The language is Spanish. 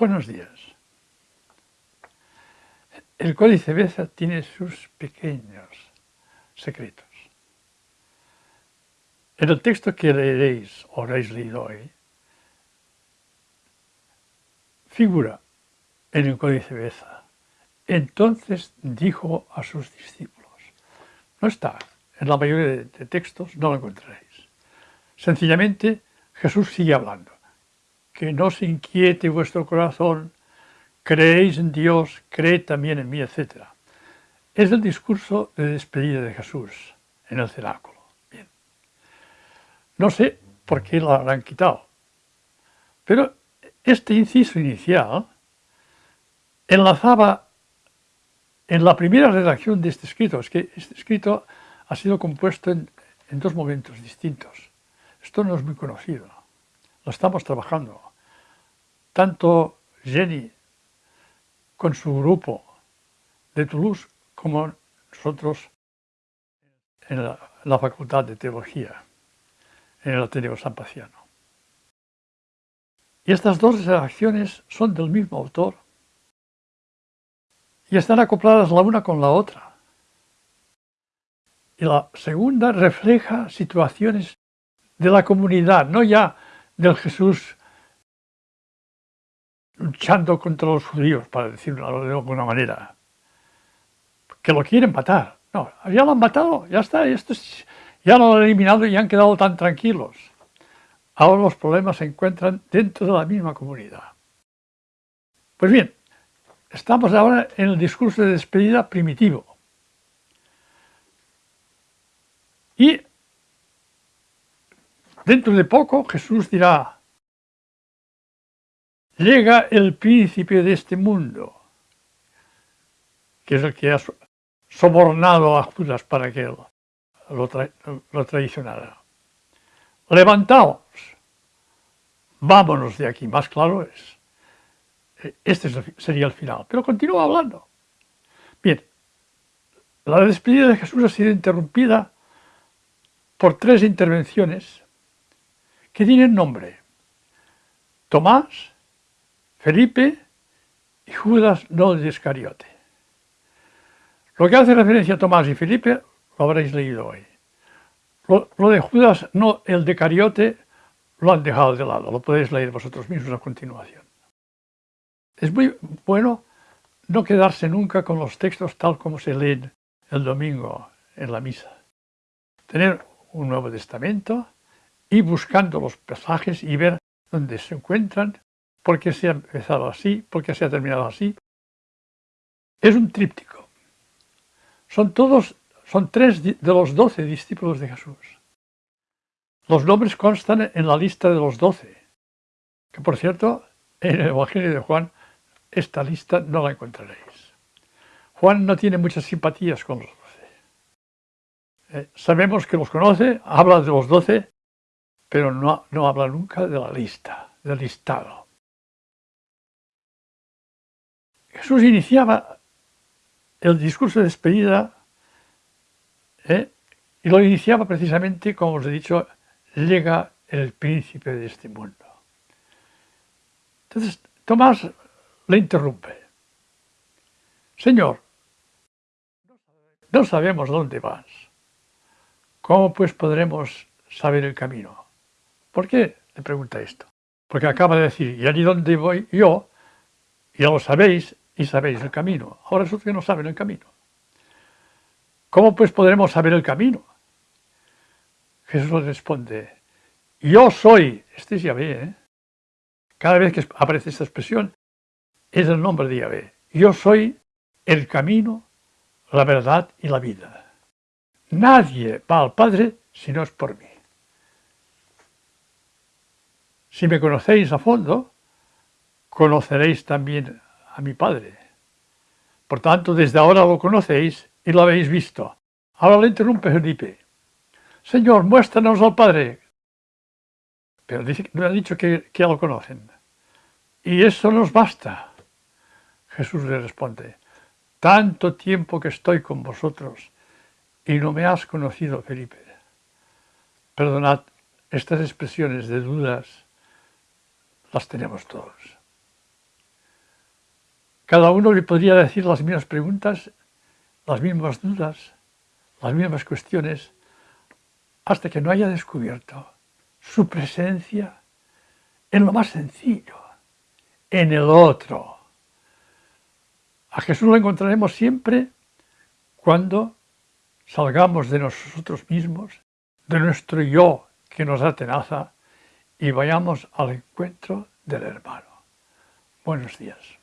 Buenos días. El Códice Beza tiene sus pequeños secretos. En el texto que leeréis o habréis leído hoy, figura en el Códice Beza. Entonces dijo a sus discípulos. No está, en la mayoría de textos no lo encontraréis. Sencillamente Jesús sigue hablando. Que no se inquiete vuestro corazón, creéis en Dios, creed también en mí, etc. Es el discurso de despedida de Jesús en el cenáculo. No sé por qué lo habrán quitado. Pero este inciso inicial enlazaba en la primera redacción de este escrito. Es que este escrito ha sido compuesto en, dos momentos distintos. Esto no es muy conocido. Lo estamos trabajando. Tanto Jenny con su grupo de Toulouse como nosotros en la Facultad de Teología en el Ateneo San Paciano. Y estas dos redacciones son del mismo autor y están acopladas la una con la otra. Y la segunda refleja situaciones de la comunidad, no ya del Jesús luchando contra los judíos, para decirlo de alguna manera, que lo quieren matar. No, ya lo han matado, ya está, esto es, ya lo han eliminado y han quedado tan tranquilos. Ahora los problemas se encuentran dentro de la misma comunidad. Pues bien, estamos ahora en el discurso de despedida primitivo. Y dentro de poco Jesús dirá, llega el príncipe de este mundo, que es el que ha sobornado a Judas para que lo, tradicional. Levantaos, vámonos de aquí, más claro es. Este sería el final, pero continúa hablando. Bien, la despedida de Jesús ha sido interrumpida por tres intervenciones que tienen nombre. Tomás, Felipe y Judas no de Iscariote. Lo que hace referencia a Tomás y Felipe lo habréis leído hoy. Lo, de Judas, no, el de Cariote, lo han dejado de lado, lo podéis leer vosotros mismos a continuación. Es muy bueno no quedarse nunca con los textos tal como se leen el domingo en la misa. Tener un Nuevo Testamento y buscando los pasajes y ver dónde se encuentran, por qué se ha empezado así, por qué se ha terminado así. Es un tríptico. Son todos son tres de los doce discípulos de Jesús. Los nombres constan en la lista de los doce, que por cierto, en el Evangelio de Juan, esta lista no la encontraréis. Juan no tiene muchas simpatías con los doce. Eh, sabemos que los conoce, habla de los doce, pero no, no habla nunca de la lista, del listado. Jesús iniciaba el discurso de despedida ¿eh? Y lo iniciaba precisamente, como os he dicho, llega el príncipe de este mundo. Entonces Tomás le interrumpe. Señor, no sabemos dónde vas. ¿Cómo pues podremos saber el camino? ¿Por qué le pregunta esto? Porque acaba de decir, ya ni dónde voy yo, ya lo sabéis y sabéis el camino. Ahora resulta que no saben el camino. ¿Cómo pues podremos saber el camino? Jesús responde, yo soy, este es Yahvé, ¿eh? cada vez que aparece esta expresión es el nombre de Yahvé, yo soy el camino, la verdad y la vida. Nadie va al Padre si no es por mí. Si me conocéis a fondo, conoceréis también mi Padre. Por tanto, desde ahora lo conocéis y lo habéis visto. Ahora le interrumpe Felipe. Señor, muéstranos al Padre. Pero dice, me dicho que, que ya lo conocen. Y eso nos basta. Jesús le responde, tanto tiempo que estoy con vosotros y no me has conocido, Felipe. Perdonad, estas expresiones de dudas las tenemos todos. Cada uno le podría decir las mismas preguntas, las mismas dudas, las mismas cuestiones, hasta que no haya descubierto su presencia en lo más sencillo, en el otro. A Jesús lo encontraremos siempre cuando salgamos de nosotros mismos, de nuestro yo que nos atenaza y vayamos al encuentro del hermano. Buenos días.